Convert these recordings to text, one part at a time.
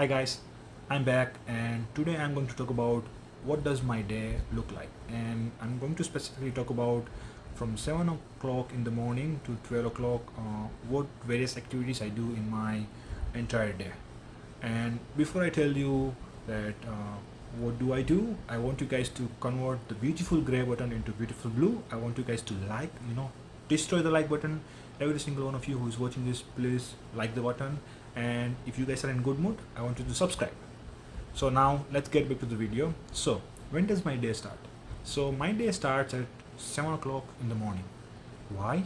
Hi guys, I'm back and today I'm going to talk about what does my day look like? And I'm going to specifically talk about from 7 o'clock in the morning to 12 o'clock uh, what various activities I do in my entire day. And before I tell you that uh, what do I do I want you guys to convert the beautiful gray button into beautiful blue. I want you guys to like you know destroy the like button. Every single one of you who is watching this please like the button and if you guys are in good mood I want you to subscribe. So now let's get back to the video. So when does my day start? So my day starts at 7 o'clock in the morning. Why?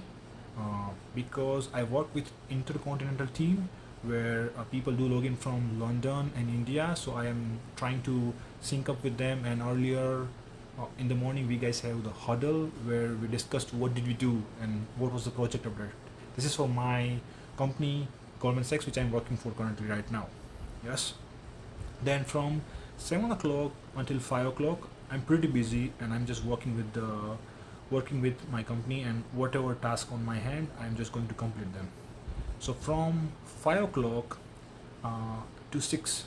Uh, because I work with intercontinental team where uh, people do login from London and India. So I am trying to sync up with them. And earlier uh, in the morning we guys have the huddle where we discussed what did we do and what was the project update. This is for my company Goldman Sachs which I'm working for currently right now. Yes. Then from 7 o'clock until 5 o'clock I'm pretty busy and I'm just working with the working with my company and whatever task on my hand I'm just going to complete them. So from 5 o'clock uh, to 6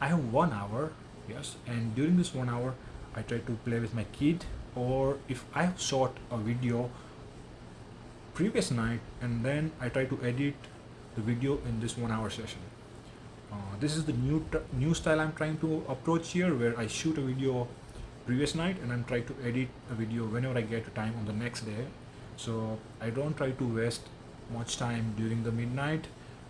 I have one hour yes and during this one hour I try to play with my kid or if I have shot a video previous night and then I try to edit the video in this one hour session uh, this is the new new style I'm trying to approach here where I shoot a video previous night and I'm trying to edit a video whenever I get time on the next day so I don't try to waste much time during the midnight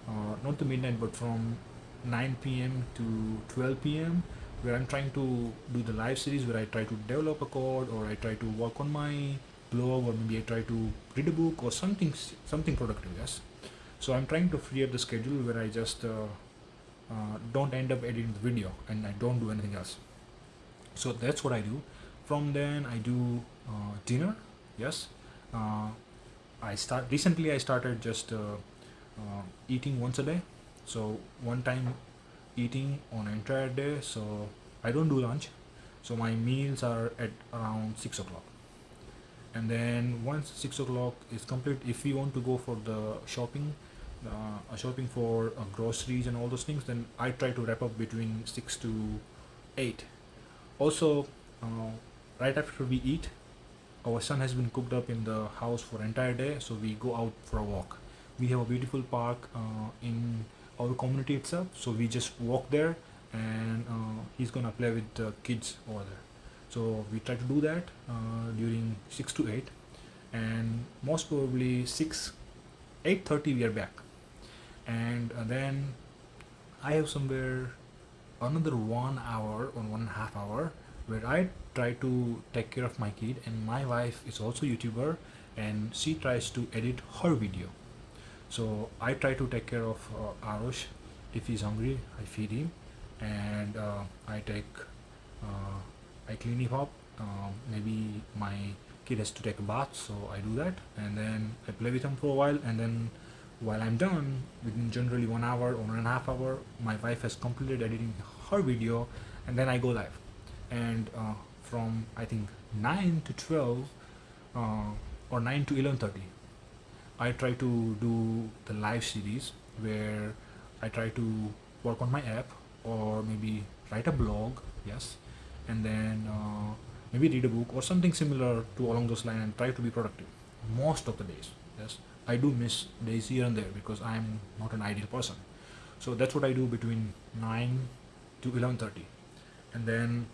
uh, not the midnight but from 9 p.m. to 12 p.m where I'm trying to do the live series where I try to develop a code or I try to work on my blog or maybe I try to read a book or something something productive yes so I'm trying to free up the schedule where I just uh, uh, don't end up editing the video and I don't do anything else. So that's what I do. From then I do uh, dinner. Yes. Uh, I start recently I started just uh, uh, eating once a day. So one time eating on entire day. So I don't do lunch. So my meals are at around 6 o'clock. And then once 6 o'clock is complete if we want to go for the shopping uh, shopping for uh, groceries and all those things then I try to wrap up between 6 to 8 also uh, right after we eat our son has been cooked up in the house for entire day so we go out for a walk. We have a beautiful park uh, in our community itself so we just walk there and uh, he's gonna play with the kids over there. So we try to do that uh, during 6 to 8 and most probably 6 8.30 we are back and uh, then I have somewhere another one hour or one and a half hour where I try to take care of my kid and my wife is also YouTuber and she tries to edit her video. So I try to take care of uh, Arush if he's hungry I feed him and uh, I take uh, I clean him up. Uh, maybe my kid has to take a bath so I do that. And then I play with him for a while and then while I'm done within generally one hour or one and a half hour my wife has completed editing her video and then I go live. And uh, from I think 9 to 12 uh, or 9 to 11.30 I try to do the live series where I try to work on my app or maybe write a blog yes and then uh, maybe read a book or something similar to along those lines and try to be productive most of the days yes I do miss days here and there because I'm not an ideal person. So that's what I do between 9 to 11.30 and then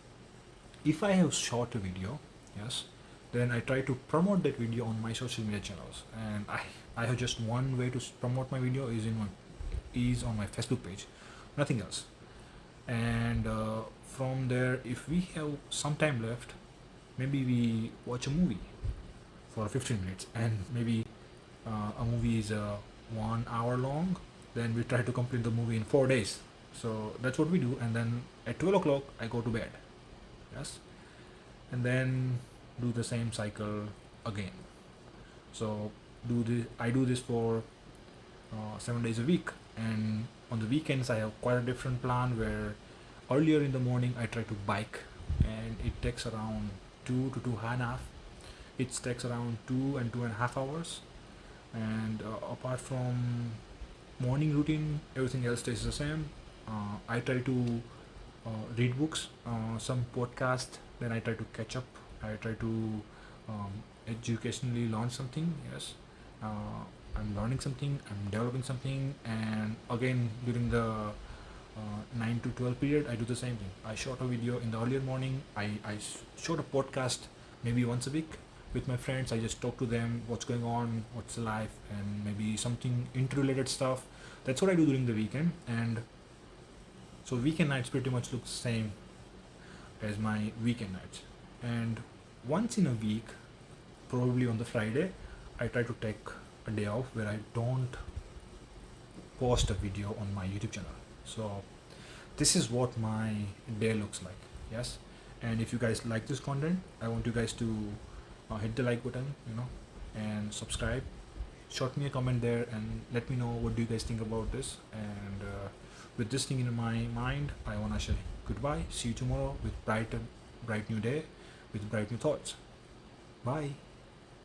if I have shot a video yes then I try to promote that video on my social media channels. And I, I have just one way to promote my video is in my is on my Facebook page nothing else. And uh, from there if we have some time left maybe we watch a movie for 15 minutes and maybe uh, a movie is uh, one hour long then we try to complete the movie in four days. So that's what we do and then at 12 o'clock I go to bed. Yes? And then do the same cycle again. So do this I do this for uh, seven days a week and on the weekends I have quite a different plan where earlier in the morning I try to bike and it takes around two to two and a half it takes around two and two and a half hours and uh, apart from morning routine everything else stays the same uh, I try to uh, read books, some podcast. Then I try to catch up. I try to um, educationally learn something. Yes, uh, I'm learning something. I'm developing something. And again, during the uh, 9 to 12 period, I do the same thing. I shot a video in the earlier morning. I, I shot a podcast maybe once a week with my friends. I just talk to them, what's going on, what's the life, and maybe something interrelated stuff. That's what I do during the weekend. And so weekend nights pretty much look the same as my weekend nights. And once in a week, probably on the Friday, I try to take a day off where I don't post a video on my YouTube channel. So this is what my day looks like. Yes. And if you guys like this content, I want you guys to uh, hit the like button, you know, and subscribe. Shot me a comment there and let me know what do you guys think about this. And uh, with this thing in my mind, I wanna say goodbye. See you tomorrow with bright, bright new day, with bright new thoughts. Bye.